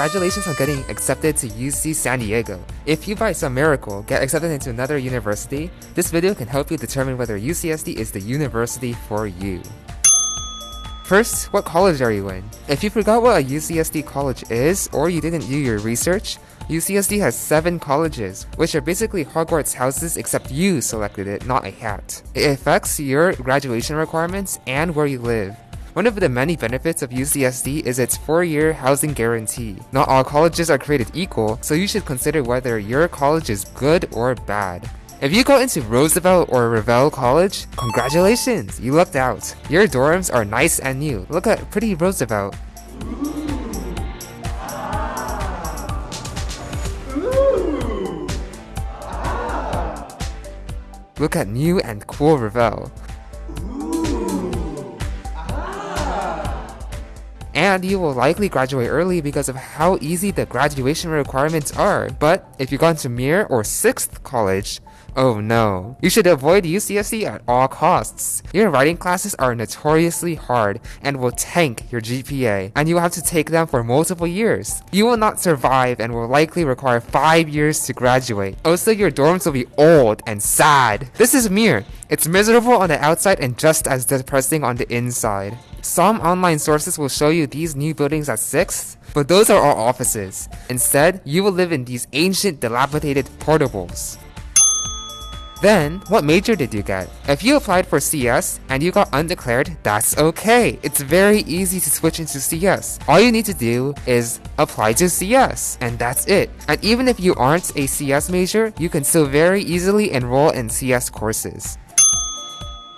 Congratulations on getting accepted to UC San Diego. If you by some miracle get accepted into another university, this video can help you determine whether UCSD is the university for you. First, what college are you in? If you forgot what a UCSD college is, or you didn't do your research, UCSD has 7 colleges, which are basically Hogwarts houses except you selected it, not a hat. It affects your graduation requirements and where you live. One of the many benefits of UCSD is its 4-year housing guarantee. Not all colleges are created equal, so you should consider whether your college is good or bad. If you go into Roosevelt or Revelle College, congratulations, you lucked out. Your dorms are nice and new. Look at pretty Roosevelt. Look at new and cool Revelle. And you will likely graduate early because of how easy the graduation requirements are. But if you've gone to Muir or 6th college, oh no. You should avoid UCSD at all costs. Your writing classes are notoriously hard and will tank your GPA, and you will have to take them for multiple years. You will not survive and will likely require 5 years to graduate. Also, your dorms will be old and sad. This is Muir. It's miserable on the outside and just as depressing on the inside. Some online sources will show you these new buildings at 6th, but those are all offices. Instead, you will live in these ancient dilapidated portables. Then, what major did you get? If you applied for CS and you got undeclared, that's okay. It's very easy to switch into CS. All you need to do is apply to CS, and that's it. And even if you aren't a CS major, you can still very easily enroll in CS courses.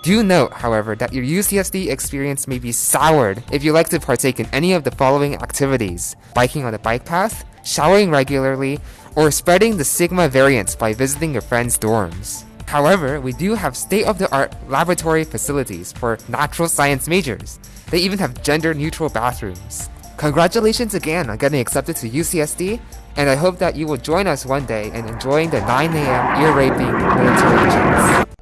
Do note, however, that your UCSD experience may be soured if you like to partake in any of the following activities. Biking on the bike path, showering regularly, or spreading the Sigma variants by visiting your friends' dorms. However, we do have state-of-the-art laboratory facilities for natural science majors. They even have gender-neutral bathrooms. Congratulations again on getting accepted to UCSD, and I hope that you will join us one day in enjoying the 9am ear-raping military.